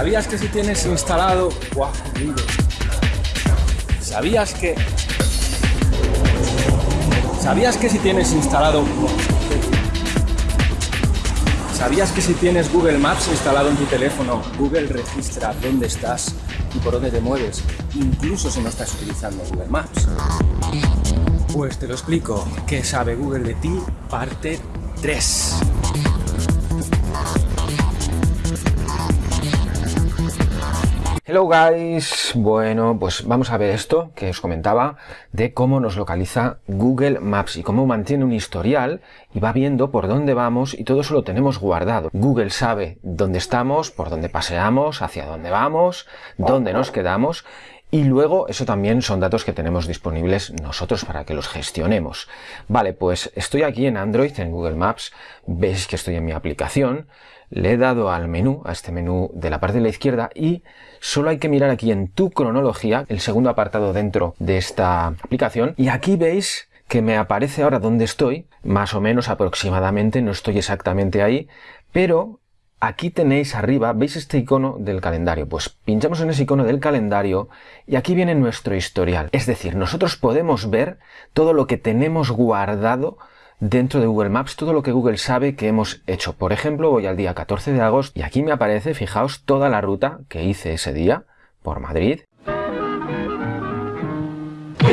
¿Sabías que si tienes instalado... Buah, ¿Sabías que... ¿Sabías que si tienes instalado... ¿Sabías que si tienes Google Maps instalado en tu teléfono, Google registra dónde estás y por dónde te mueves, incluso si no estás utilizando Google Maps? Pues te lo explico. ¿Qué sabe Google de ti? Parte 3. Hello guys, bueno pues vamos a ver esto que os comentaba de cómo nos localiza Google Maps y cómo mantiene un historial y va viendo por dónde vamos y todo eso lo tenemos guardado. Google sabe dónde estamos, por dónde paseamos, hacia dónde vamos, dónde nos quedamos y luego eso también son datos que tenemos disponibles nosotros para que los gestionemos. Vale, pues estoy aquí en Android, en Google Maps, veis que estoy en mi aplicación, le he dado al menú, a este menú de la parte de la izquierda y solo hay que mirar aquí en tu cronología, el segundo apartado dentro de esta aplicación y aquí veis que me aparece ahora donde estoy, más o menos aproximadamente, no estoy exactamente ahí, pero aquí tenéis arriba, ¿veis este icono del calendario? Pues pinchamos en ese icono del calendario y aquí viene nuestro historial. Es decir, nosotros podemos ver todo lo que tenemos guardado dentro de Google Maps todo lo que Google sabe que hemos hecho. Por ejemplo, voy al día 14 de agosto y aquí me aparece, fijaos, toda la ruta que hice ese día por Madrid.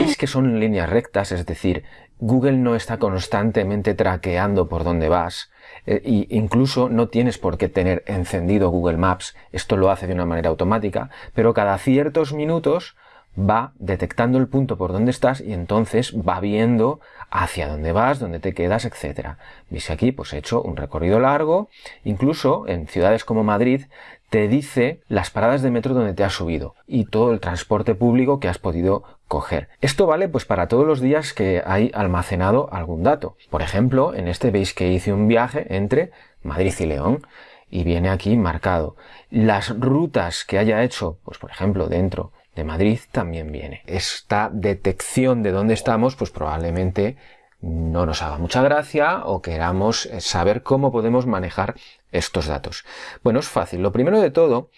Veis que son líneas rectas, es decir, Google no está constantemente traqueando por dónde vas e incluso no tienes por qué tener encendido Google Maps, esto lo hace de una manera automática, pero cada ciertos minutos va detectando el punto por donde estás y entonces va viendo hacia dónde vas, dónde te quedas, etcétera. Veis aquí, pues he hecho un recorrido largo, incluso en ciudades como Madrid te dice las paradas de metro donde te has subido y todo el transporte público que has podido coger. Esto vale pues para todos los días que hay almacenado algún dato. Por ejemplo, en este veis que hice un viaje entre Madrid y León y viene aquí marcado. Las rutas que haya hecho, pues por ejemplo, dentro de Madrid también viene. Esta detección de dónde estamos, pues probablemente no nos haga mucha gracia o queramos saber cómo podemos manejar estos datos. Bueno, es fácil. Lo primero de todo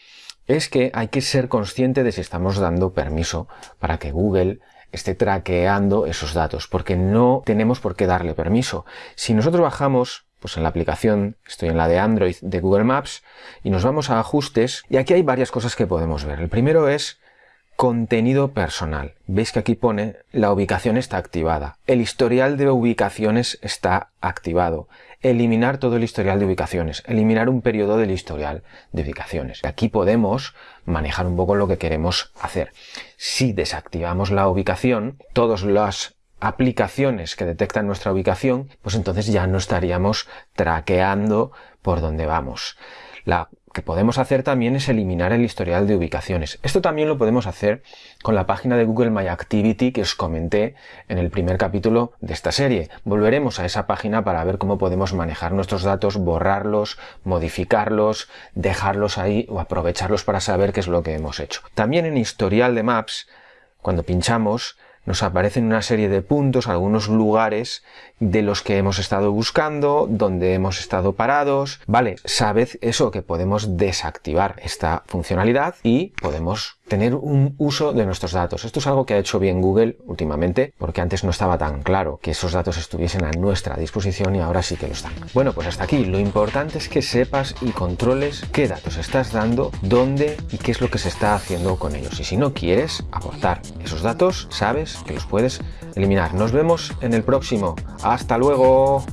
es que hay que ser consciente de si estamos dando permiso para que Google esté traqueando esos datos, porque no tenemos por qué darle permiso. Si nosotros bajamos pues en la aplicación, estoy en la de Android de Google Maps, y nos vamos a ajustes, y aquí hay varias cosas que podemos ver. El primero es Contenido personal. Veis que aquí pone la ubicación está activada. El historial de ubicaciones está activado. Eliminar todo el historial de ubicaciones. Eliminar un periodo del historial de ubicaciones. Aquí podemos manejar un poco lo que queremos hacer. Si desactivamos la ubicación, todas las aplicaciones que detectan nuestra ubicación, pues entonces ya no estaríamos traqueando por donde vamos. Que podemos hacer también es eliminar el historial de ubicaciones. Esto también lo podemos hacer con la página de Google My Activity que os comenté en el primer capítulo de esta serie. Volveremos a esa página para ver cómo podemos manejar nuestros datos, borrarlos, modificarlos, dejarlos ahí o aprovecharlos para saber qué es lo que hemos hecho. También en historial de Maps, cuando pinchamos, nos aparecen una serie de puntos, algunos lugares de los que hemos estado buscando, donde hemos estado parados. Vale, sabed eso que podemos desactivar esta funcionalidad y podemos tener un uso de nuestros datos. Esto es algo que ha hecho bien Google últimamente, porque antes no estaba tan claro que esos datos estuviesen a nuestra disposición y ahora sí que lo están. Bueno, pues hasta aquí. Lo importante es que sepas y controles qué datos estás dando, dónde y qué es lo que se está haciendo con ellos. Y si no quieres aportar esos datos, sabes que los puedes eliminar. Nos vemos en el próximo. ¡Hasta luego!